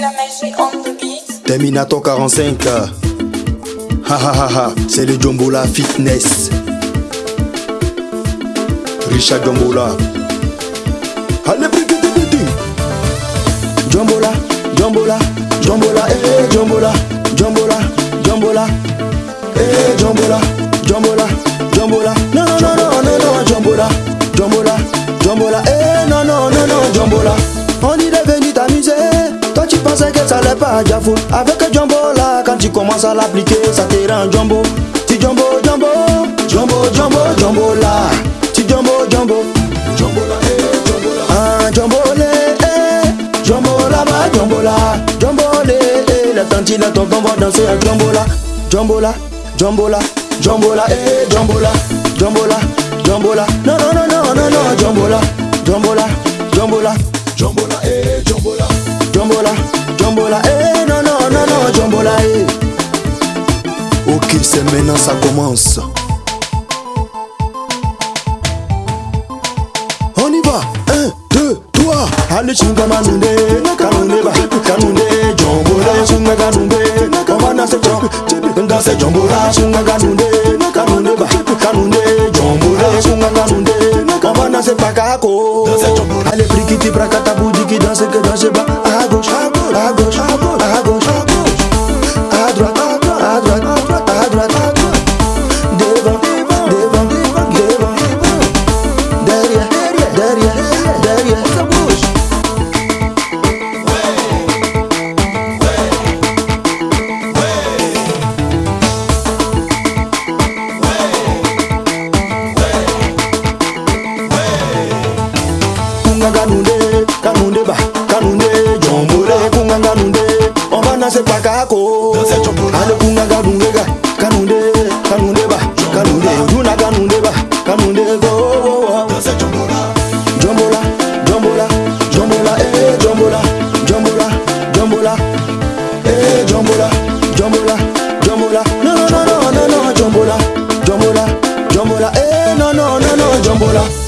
la Terminator 45. Ah. Ha ha ha ha, c'est le Jombola Fitness. Richard Jombola. Allez, Jombola, Jombola, Jombola, eh, eh Jombola. pensais que ça allait pas Jafou Avec Jumbo là, quand tu commences à l'appliquer, ça te rend Jumbo Tu Jumbo, Jumbo, Jumbo, Jumbo, Jumbo là Tu Jumbo, Jumbo, Jumbo là, eh, Jumbo là eh, Jumbo là-bas, Jumbo là Jumbo eh, la tantine, la ton va danser à Jumbo là Jumbo là, Jumbo là, Jumbo là, eh, Jumbo là Jumbo là, Jumbo là Non, non, non, non, non, non, Jumbo là Jumbo là, Jumbo là Jumbo là, eh, Jumbo là Jumbo là jombola eh non non non non jombola eh OK c'est maintenant ça commence eh, On y va 1 2 3 allez chinga manunde kanunde ba kanunde jombola chinga kanunde kamana se chop chip nda se jombola chinga kanunde kanunde ba kanunde jombola chinga kanunde kamana se pakako Dansa jombola Allez prikiti prakata budiki dansa ke dansa ba kunganganunde kanunde ba kanunde jombure kunganganunde omana se pakako ale kunganganunde ka kanunde kanunde ba kanunde yuna kanunde ba kanunde go Jumbo la, jumbo la, eh, no, no, no, no, jumbo la.